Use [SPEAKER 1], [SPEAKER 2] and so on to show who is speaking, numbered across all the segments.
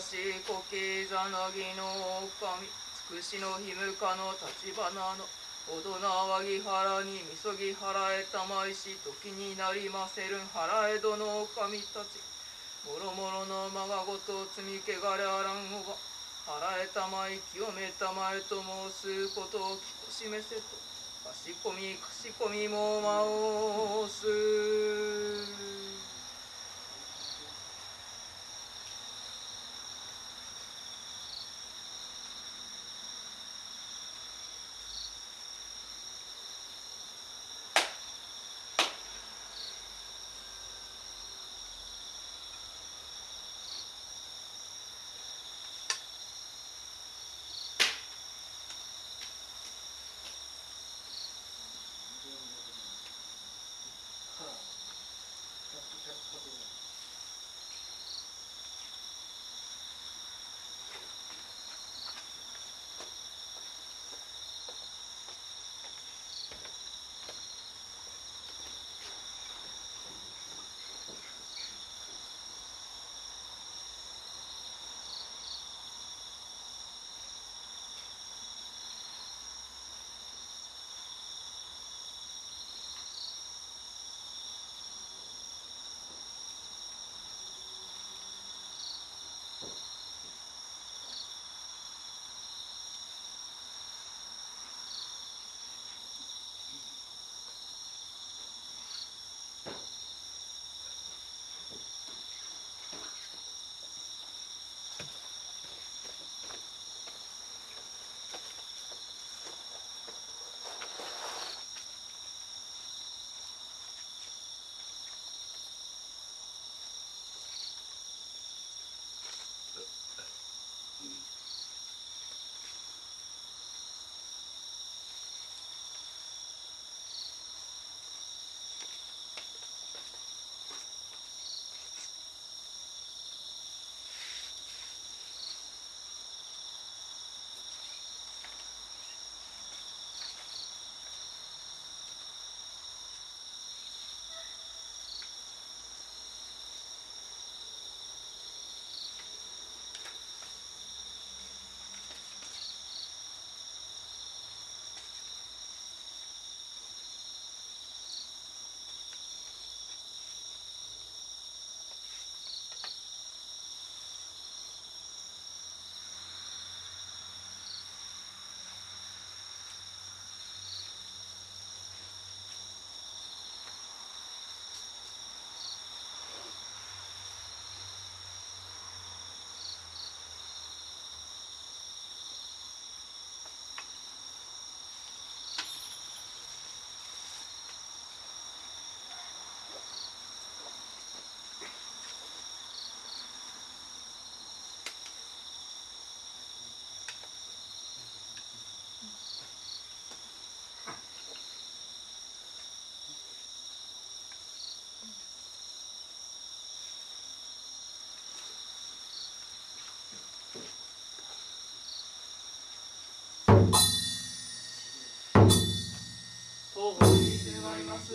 [SPEAKER 1] しこきざなぎの神つくしのひむかの立花のおどなわぎ腹にみそぎ払えたまいし時になりませるん払えどの神たち。もろもろのまがごと積みけがれあらんおば払えたまい清めたまえと申すことをきこしめせと。かしこみかしこみもまおす。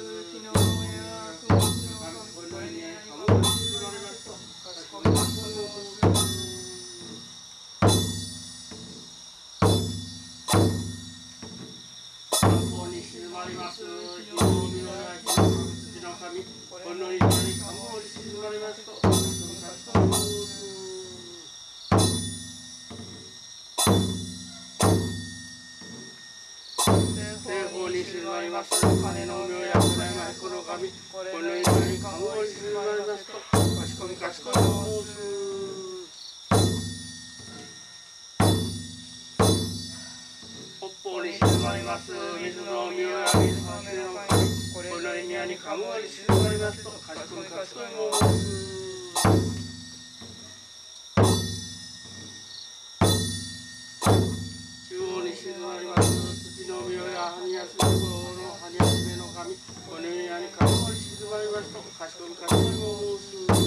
[SPEAKER 1] りますす
[SPEAKER 2] 北方に沈まります水の妙や水の神の神この意味にかむわり静まります。とかしこみかす中央に静まりますこの意味にかむわり静まりますとかしこみかしこみも申す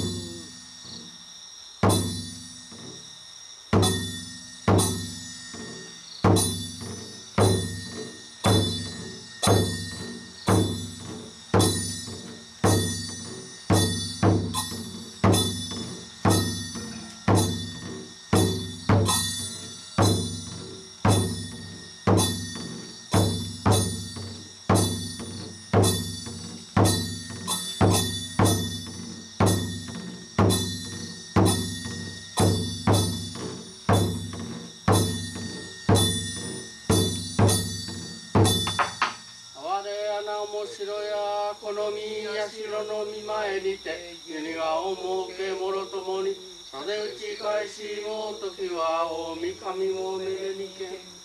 [SPEAKER 2] 穴面白や好みや城の見前にて国がおもうけもろともにさで打ち返しも時は大神もめでにけ。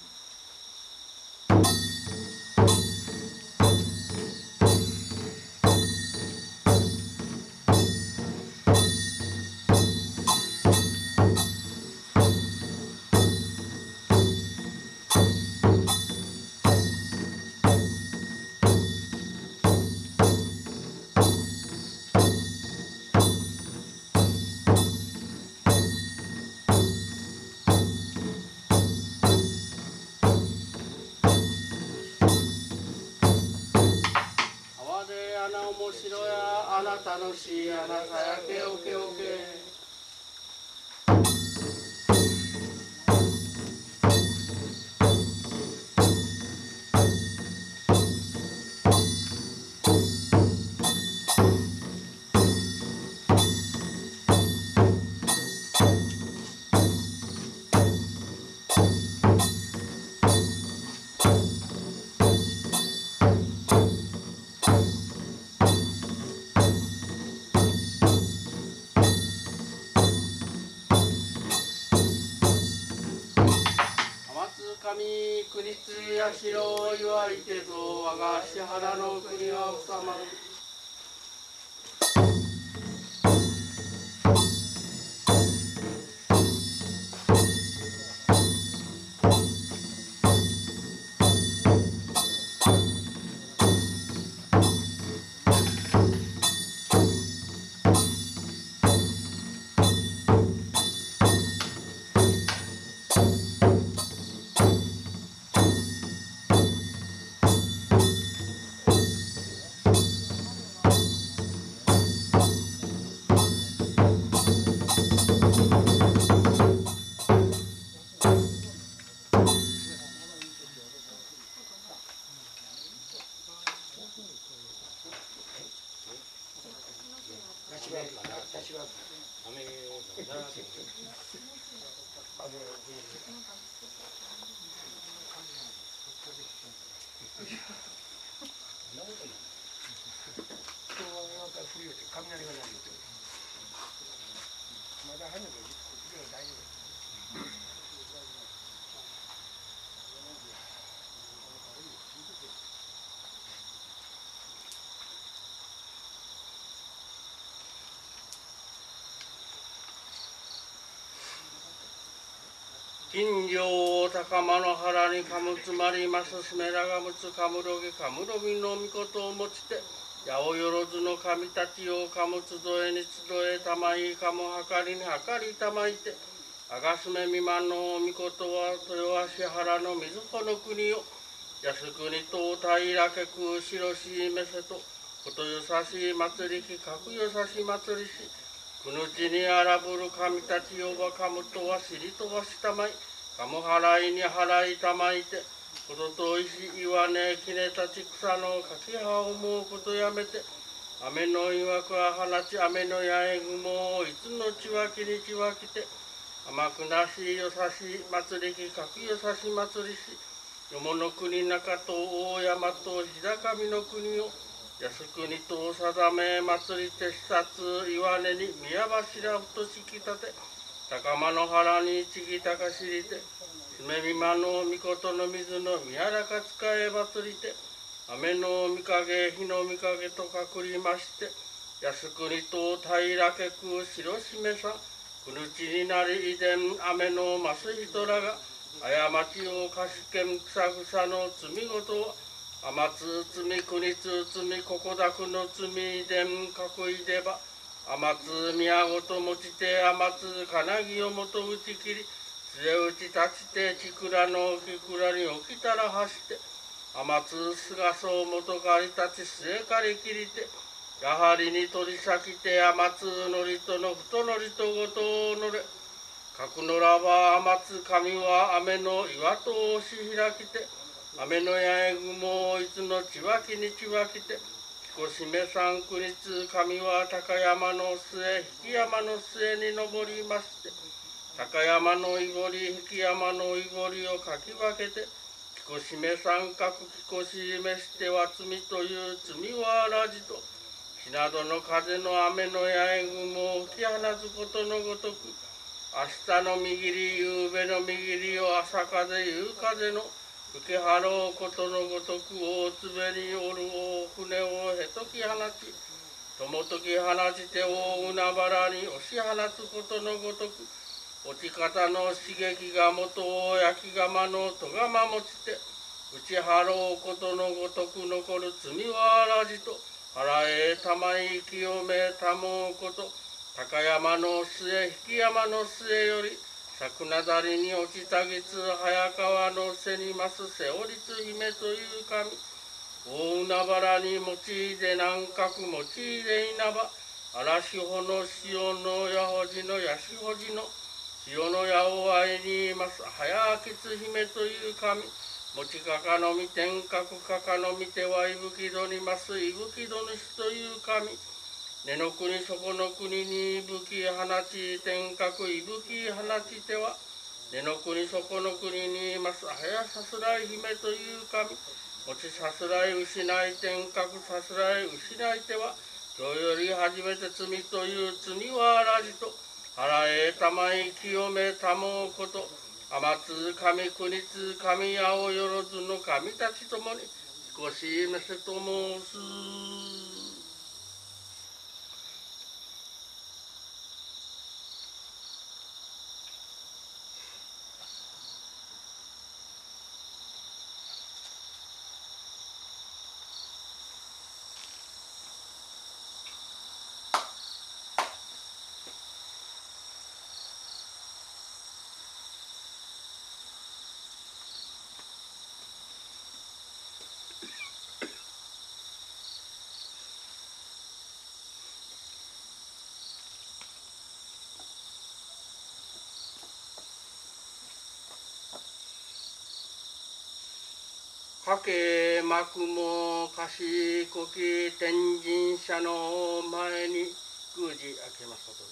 [SPEAKER 2] やあなたのし穴さやけおけおけ神国津や城を祝いてぞ我が支原の国は治まる。金城高間の原にかむつまりますすめらがむつかむろげかむろみのみことをもちて八百万の神たちをかむつどえにつどえたまいかむはかりにはかりたまいてあがすめみまのみことは豊橋原の水穂の国を靖国と平家空白しめせとことよさしい祭りきかくよさし祭りしくぬちに荒ぶる神たちをばかむとはしりとばしたまい。かむ払いに払いたまいてことといし岩根きねたち草のかき葉を思うことやめて雨のいわくは放ち雨の八重雲をいつのちわきにちわきて甘くなしよさし祭りきかくよさし祭りし山の国中と大山と日高見の国を靖国と定め祭りて視察岩根に宮柱ふとしきたて高間の原にちぎたかしりてすめみまの御事の水の宮中使え祭りて雨の御影日の御影とかくりまして靖国と平家く白しめさくぬちになり遺伝雨のます人らが過ちをかしけんくさぐさの罪ごと天津罪国津罪ここだくの罪伝囲いでば天津宮ごと持ちて天津金木をもと打ち切り。末打ち立ちてちくらの木倉に起きたら走って。天津菅総元かり立ち末かり切りて。やはりに取り先て天津のりとの太のりとごとのれ。角のらば天津神は雨の岩と押し開きて。雨の八重雲をいつのちわきにちわきて彦しめ三国津神は高山の末引山の末に登りまして高山のいぼり引山のいぼりをかき分けて彦しめ三角彦しめしては罪という罪はあらじと日などの風の雨の八重雲を吹き放つことのごとく明日の右り夕べの右りを朝風夕風の受け払うことのごとく大粒におる大船をへとき放ちともとき放ちて大海原に押し放つことのごとく落ち方の刺激が元を焼き釜の戸釜持ちて打ち払うことのごとく残る罪はあらじと腹へ玉井清めたもうこと高山の末引山の末より桜だりに落ちたぎつ早川の背にます瀬織つ姫という神。大海原に用いで南角用いで稲葉。嵐穂の潮の矢ほじのやしほじの。潮の矢を愛にいます。早きつ姫という神。持ちかかのみ天角かかのみてはいぶきどにます。いぶきど主という神。根の国そこの国に武器放ち天角いぶき放ちては根の国そこの国にいます早さすらい姫という神持ちさすらい失い天角さすらい失いては今日より初めて罪という罪はあらじと腹へたまい清めたもうこと天津神国津神青よろずの神たちともに少しめせと申す。かけまくもかしこき天神社の前に宮司明けますこと。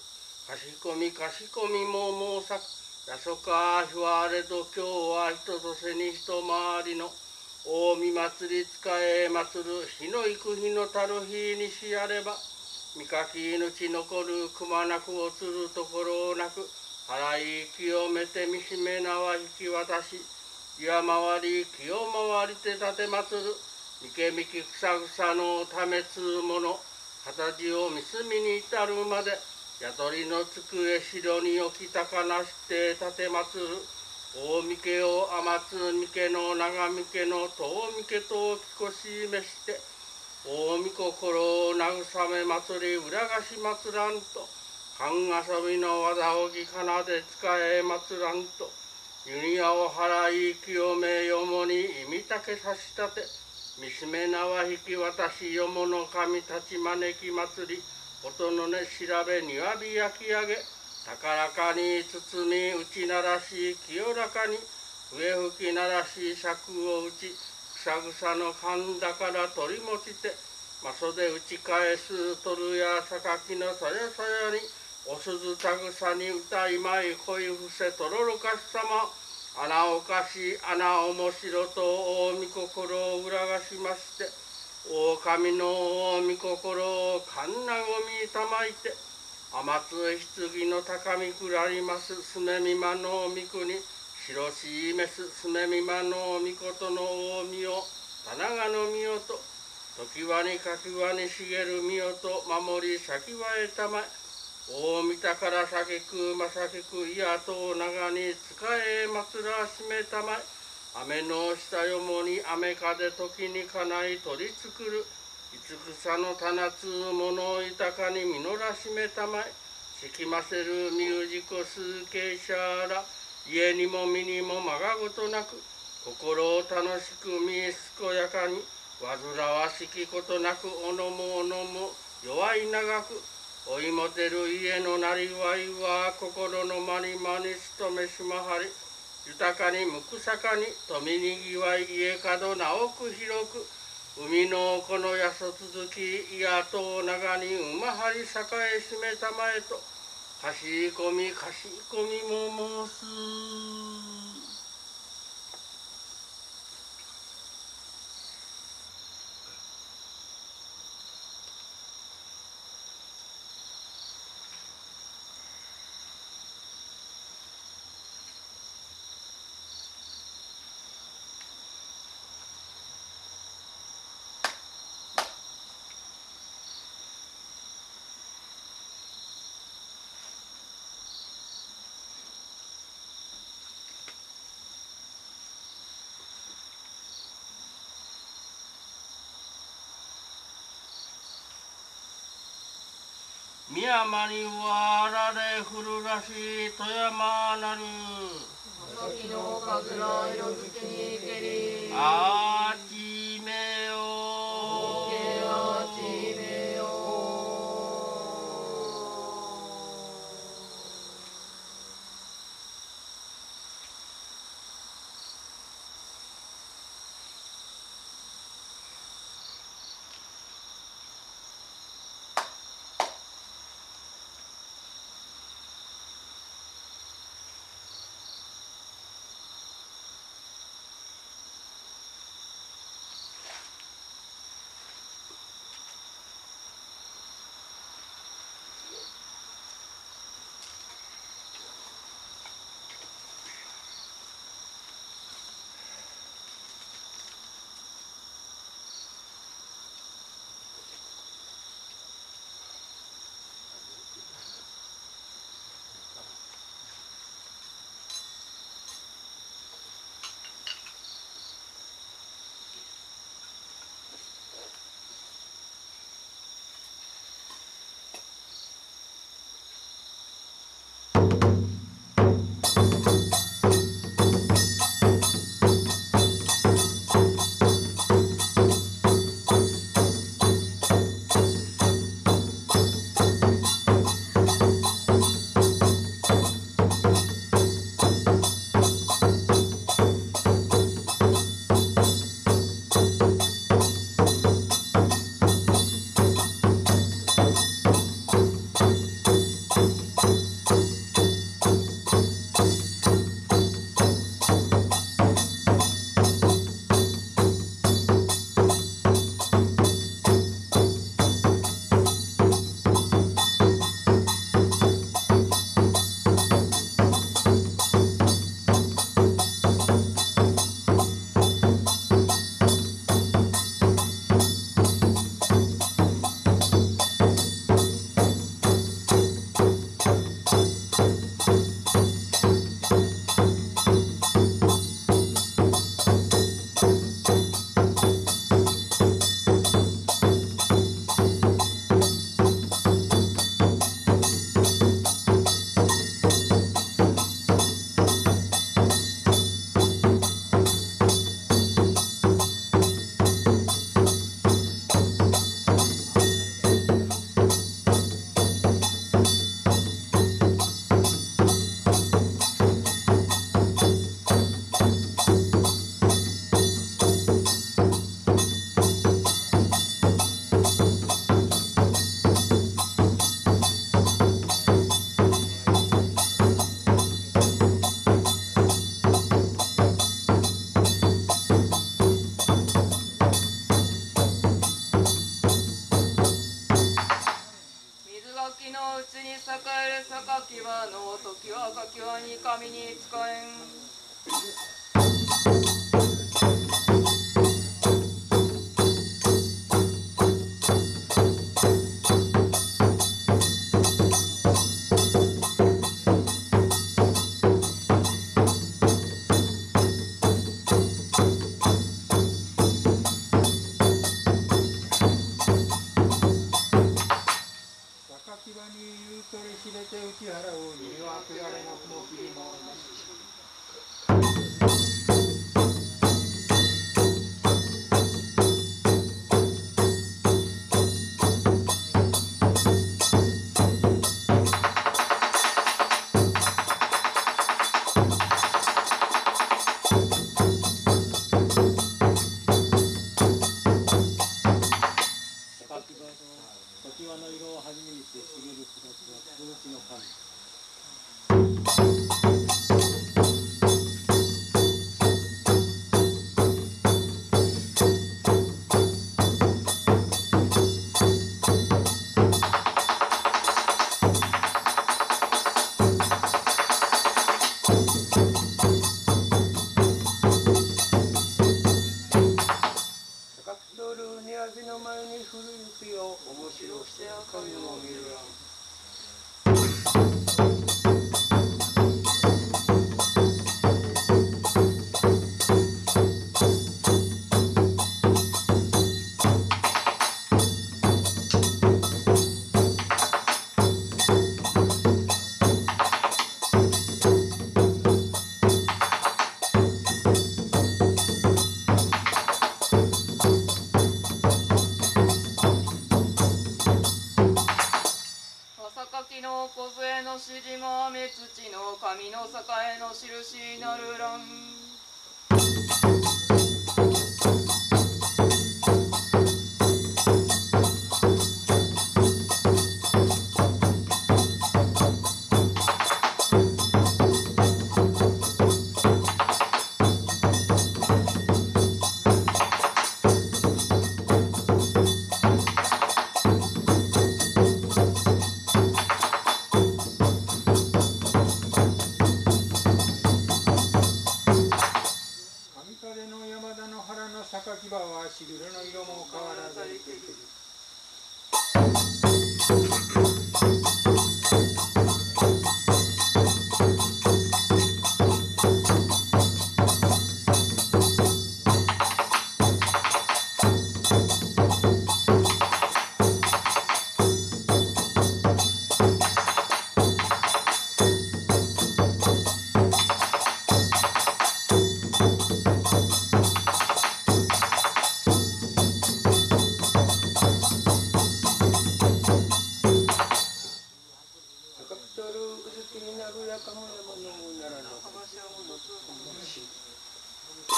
[SPEAKER 2] かしこみかしこみももうさく。やそかひわれど今日は人とせに一回りの大見祭り使え祭る日の行く日のたる日にしやれば見かき命残るくまなくおつるところなく払い清めて見しめなは引き渡し岩回り清回りて立てまつる。三毛みき草草のためつうもの。形をみすみに至るまで。宿りの机城に置きたかなして立てまつる。大三毛を天津三毛の長三毛の遠三毛と着こしめして。大見心を慰め祭り裏菓子祭らんと。勘遊びの技をぎかなで使え祭らんと。ユニアを払い清めよもに意味たけさしたて見しめ縄引き渡しよもの神たち招き祭り音のね調べ庭火焼き上げ高らかに包み打ち鳴らし清らかに笛吹き鳴らし尺を打ち草草の勘だから取り持ちてま袖打ち返す取るや榊のそやそやにお鈴たぐさに歌いまい恋伏せとろろかしさま。穴おかし穴面白と大御心を裏がしまして狼の大御心をかんなごみたまいて天津棺の高みくらりますすめみまの御国白しいめすすめみまの御事の大御を棚がの御代と時はにかきはに茂る御代と守り先はえたまえ大見たから酒くまさけくいやと長に使え祭らしめたまえ。雨の下よもに雨風時にかない取り作るいつくさの棚つもの豊かに実らしめたまえ。しきませるミュージコスケシャーら。家にも身にもまがごとなく。心を楽しく見え健やかに。煩わしきことなくおのもおのも弱い長く。追いもてる家のなりわいは心のまにまに勤めしまはり豊かにむくさかに富にぎわい家角なおく広く海のこのやそ続きいやと長に馬張り栄えしめたまえとかしこみかしこみも申す。宮山にはあられ降るらしい富山なる。
[SPEAKER 1] 紫のかずら色づけにけり。
[SPEAKER 2] あ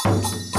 [SPEAKER 3] 島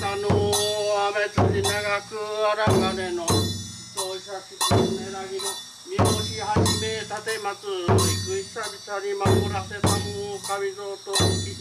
[SPEAKER 3] たの
[SPEAKER 2] 雨辻長く荒金の人久しぶりねらぎの見押し始め立て松行く久々に守らせたも神蔵と向き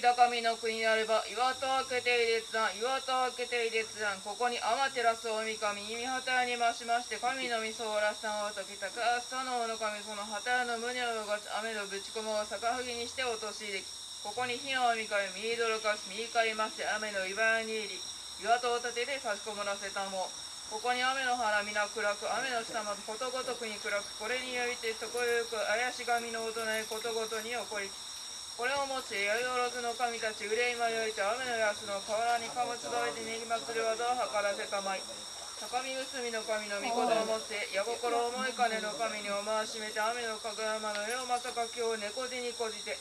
[SPEAKER 1] 高みの国なれば岩戸開けてい列山岩戸開けてい列山ここに天照大神耳旗に増しまして神の御総らしさんを解きたく朝のの神その旗の胸を動かし雨のぶち込もを逆はぎにして落とし入れきここに火の御神見どろかし見怒りまして雨の岩に入り岩戸を立てて差し込まらせたも。ここに雨の原皆暗く雨の下までことごとくに暗くこれによりてそこよく怪し神の音ないことごとに起こりきこれをもち八百万の神たち憂いまよいて雨の安の河原にかむつどいてにぎ祭る技を図らせたまい。高見結びの神の御事をもって矢心思い金の神にお回しめて雨のかぐやまの世まさか今日猫背にこじて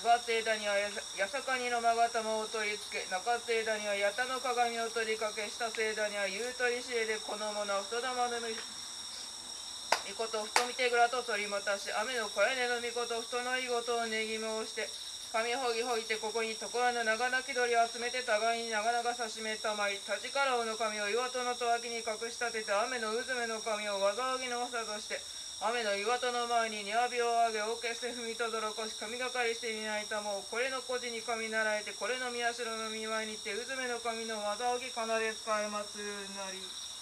[SPEAKER 1] 上がって枝にはややさかにの勾玉を取り付け中って枝には矢田の鏡を取りかけ下せ枝には夕取りしえでこの者は太玉の御事太み手蔵と取りまたし雨の小屋根の御事太のいごとをねぎ申して神ほぎほぎてここに所の長泣き鳥を集めて互いに長々さしめたまい立ちからおの神を岩戸の戸脇に隠し立てて雨のうずめの神を技ぎの長として雨の岩戸の前に庭火を上げ大けして踏みとどろこし神がかりして担いたもうこれの孤児に神習えてこれの宮代の見舞いにてうずめの神の技ぎ奏で使いまつるなり。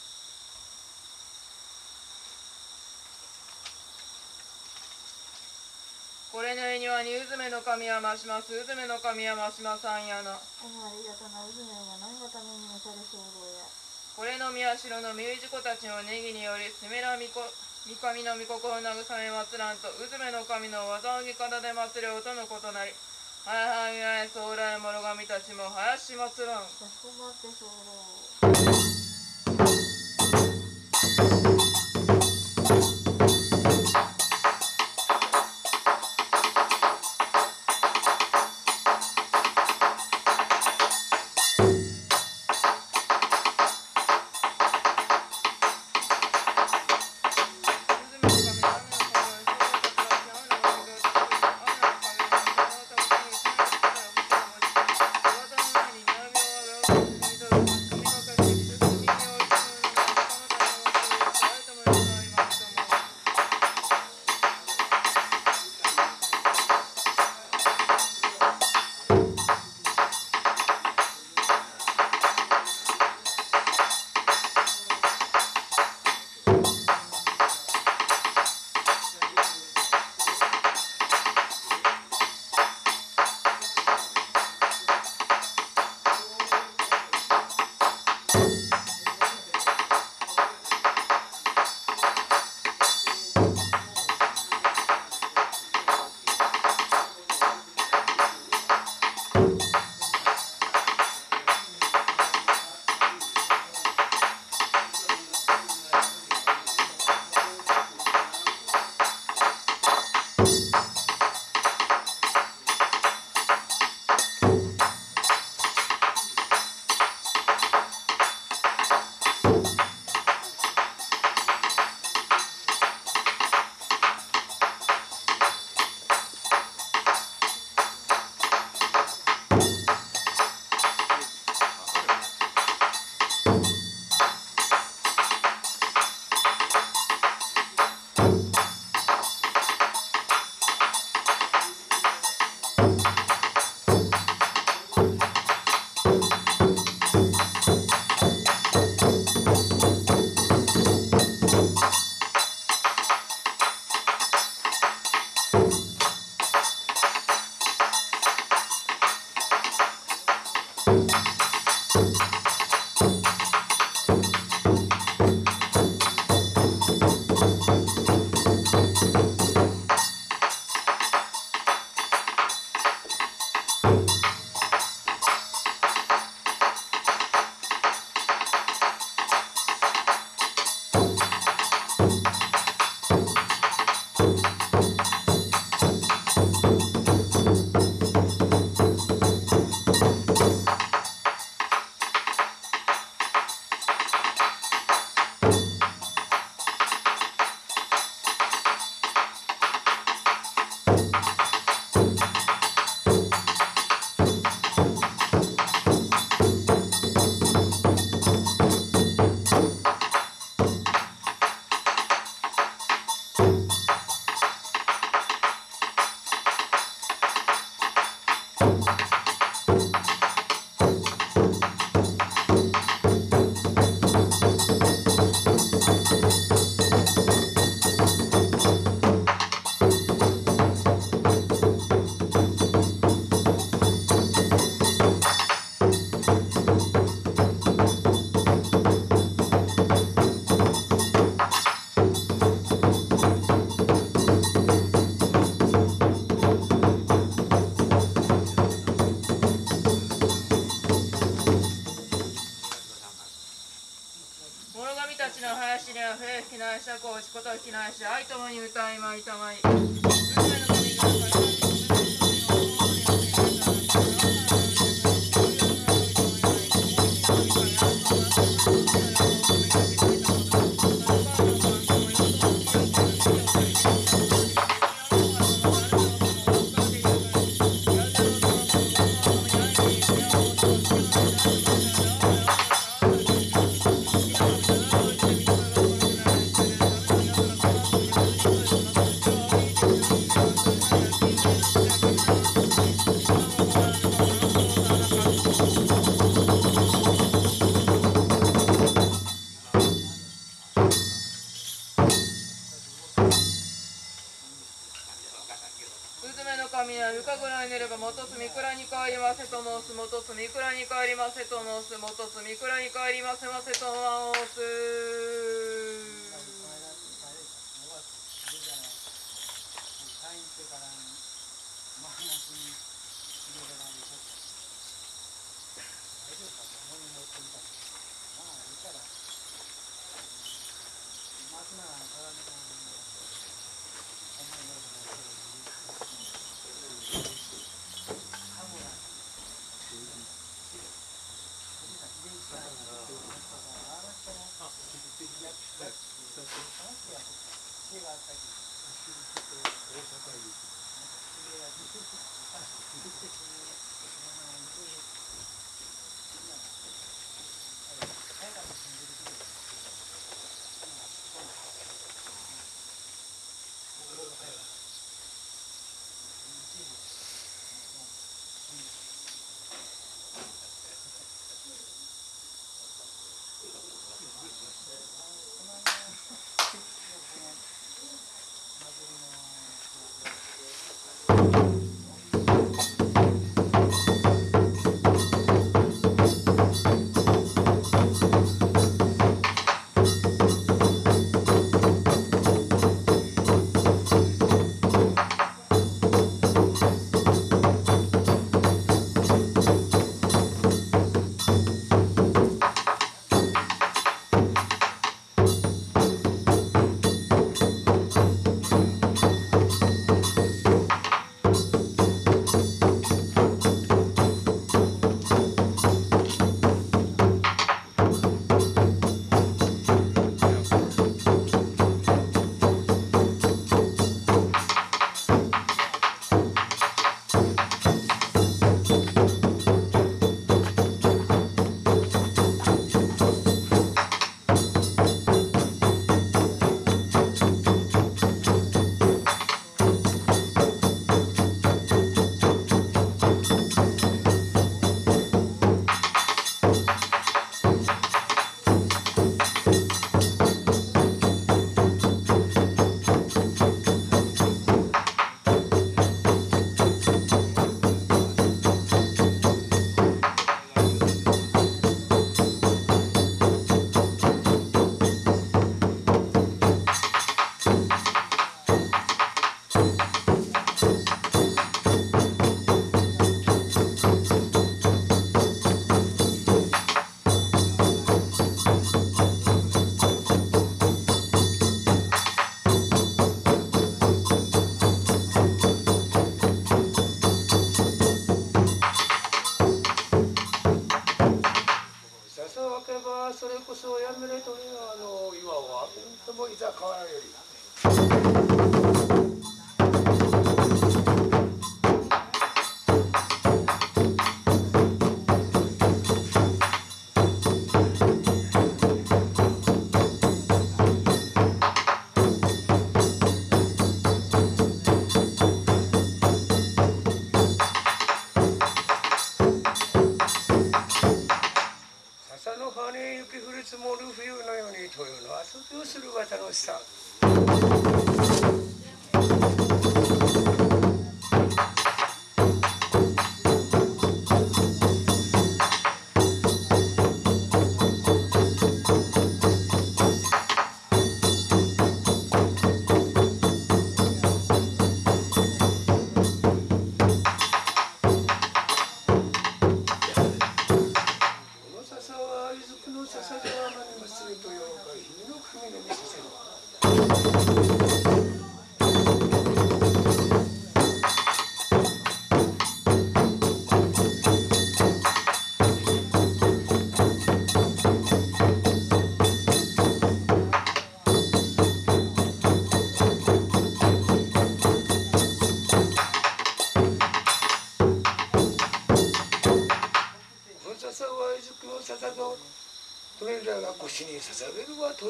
[SPEAKER 1] これの絵にはにうずめの神は増しますうずめの神は増しまさんやな
[SPEAKER 4] りがとなうずめが何のために召され候や
[SPEAKER 1] これの宮代の身氏子たちのネギによりすめらみこ三上の御心を慰め祭らんとうずめの神の技をぎ方で祭れよとのことなりはいはいはい将来諸神たちも林祭らん。
[SPEAKER 4] かしこまって候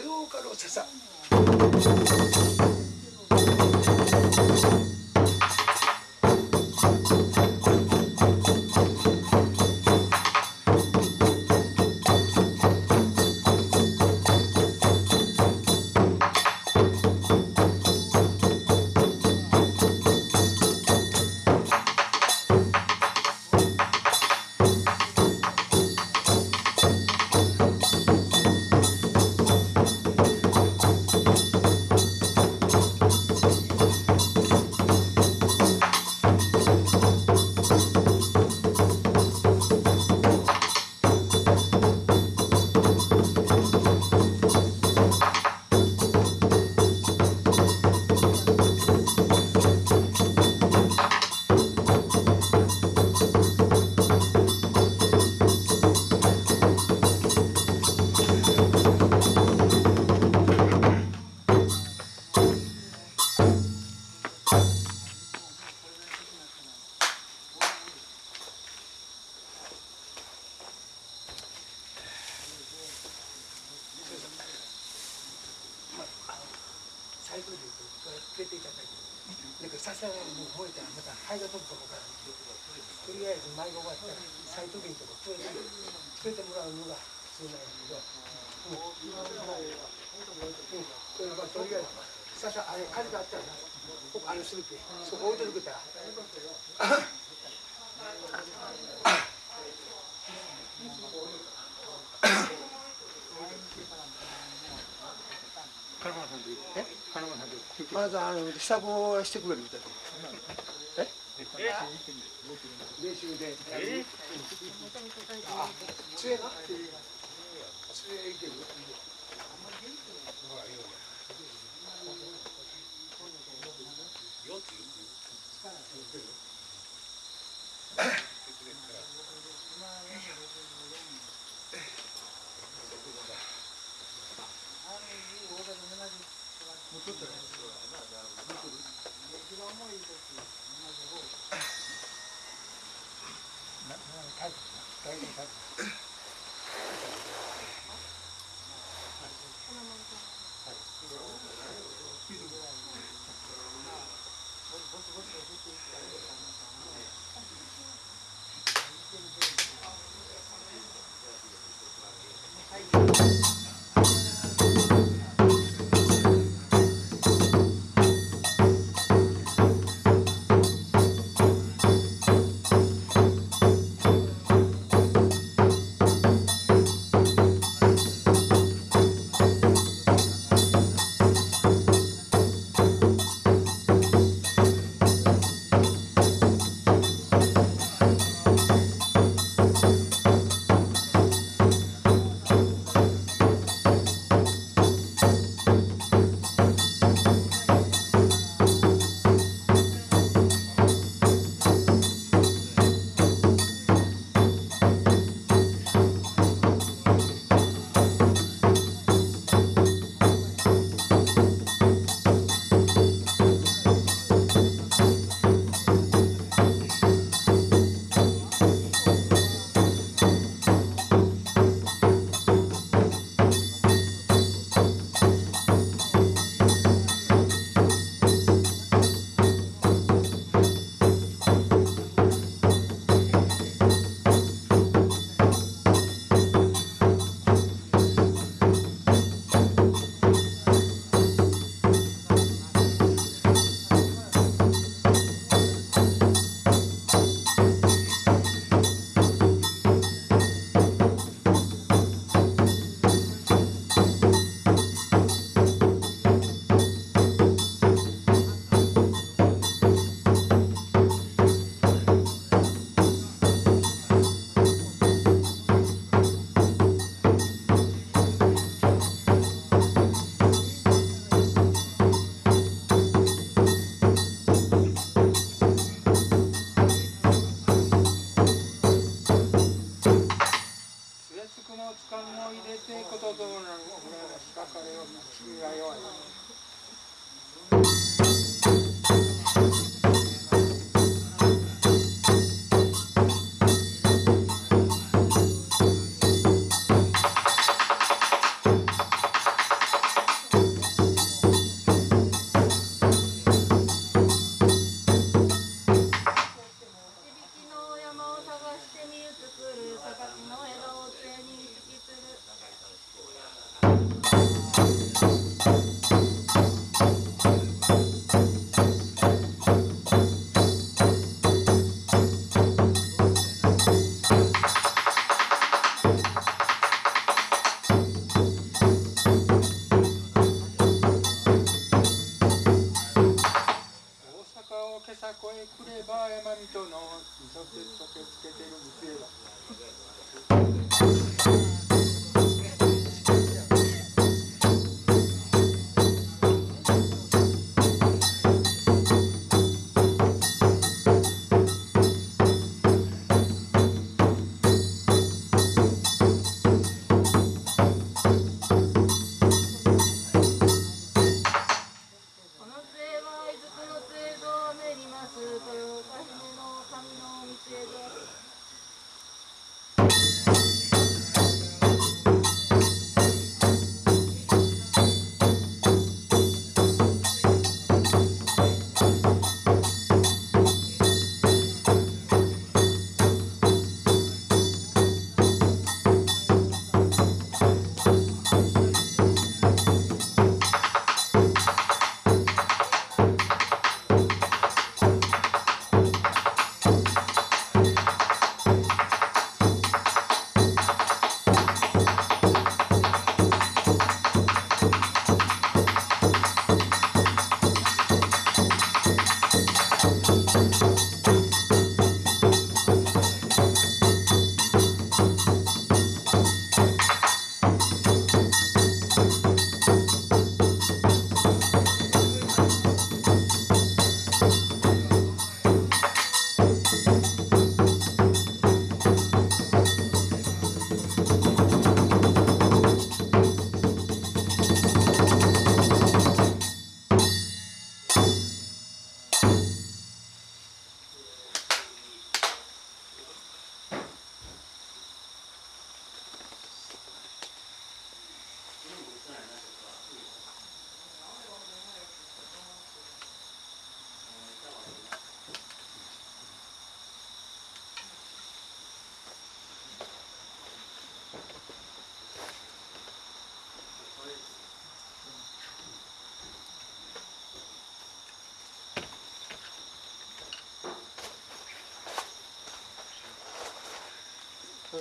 [SPEAKER 1] 豊岡の
[SPEAKER 5] 笹わざあの支度をしてくれるみたいな。練習で。え？あ、強いな。大丈夫。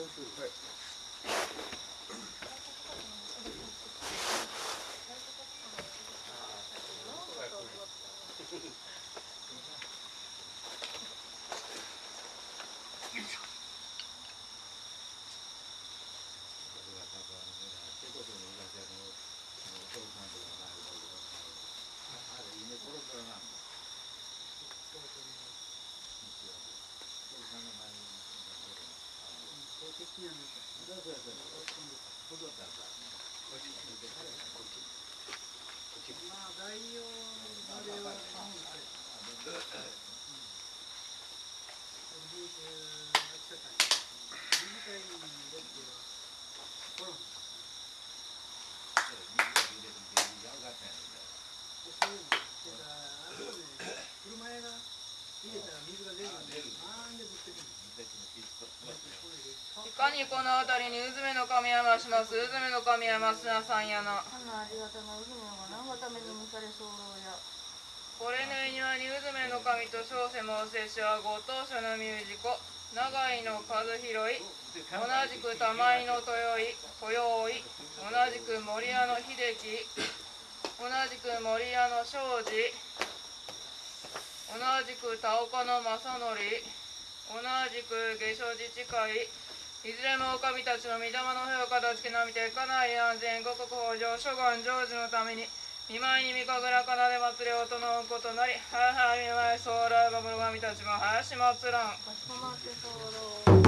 [SPEAKER 5] those who hurt 車屋が入れたら水が出る
[SPEAKER 6] んで、あんでぶつけてる。
[SPEAKER 1] いかにこの辺りにうずめの神は増します？うずめの神は増なさんやな。
[SPEAKER 4] あのありがたな船が何のために蒸され候や。
[SPEAKER 1] これのいにはにうずめの神と小瀬もせしはご当初のミュージコ。長井の和広い。同じく玉井の豊井豊井同じく森屋の秀樹。同じく森屋の庄司。同じく田岡の正則同じく下所自治会。いずれも狼たちの御霊の兵を片付けなみて家内安全五穀豊穣諸願成就のために見舞いに御神楽奏で祭りを整うことなりはいはい見舞いそうらが室神たちも林祭らん。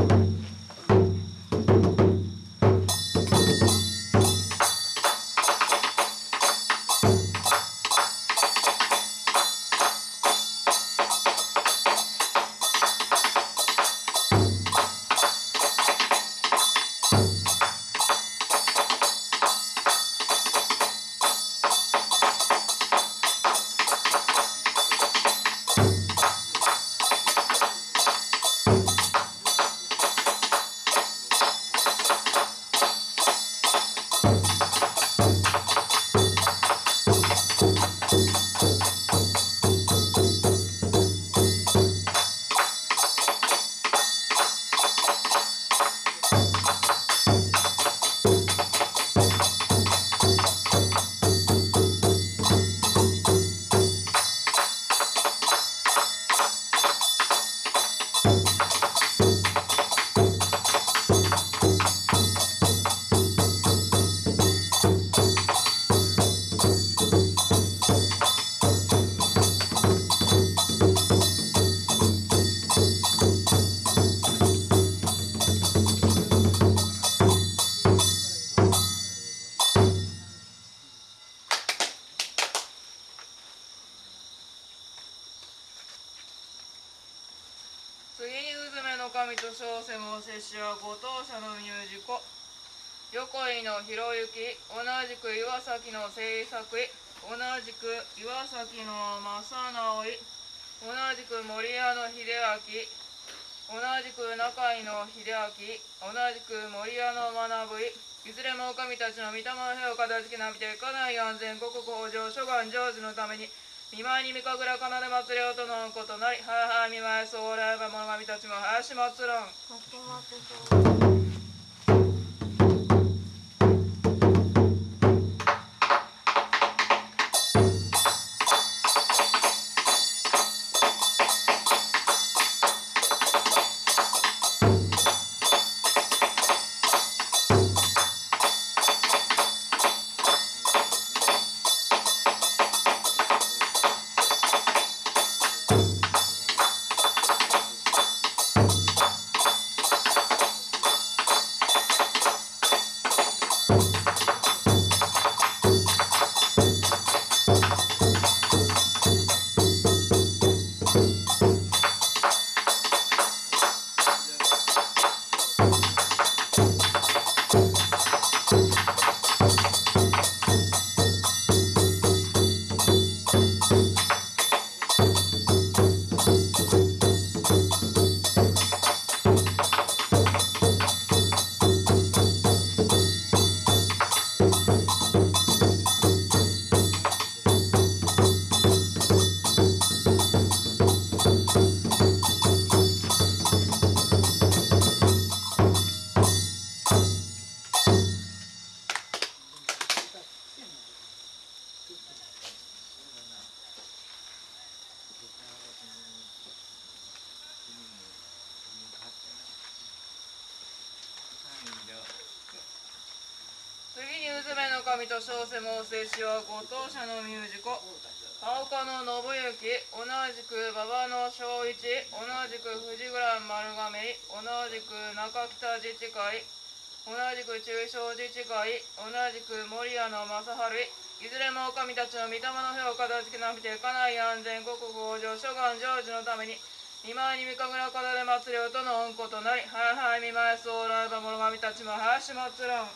[SPEAKER 1] 同じく森屋の秀明。同じく中井の秀明。同じく森屋の学井いいずれもお神たちの御霊の部を片付けなくて家内安全国向上諸願成就のために見舞いに見神楽奏で祭りをとのことなりはいはい見舞いそうらえば物神たちも林祭らん同じく守屋の正春いずれもお神たちの御霊の兵を片付けなくて家内安全国向上諸願成就のために見舞いに三神楽奏で祭りをとの恩子となりはいはい見舞いそうらえば諸神たちも林祭らん。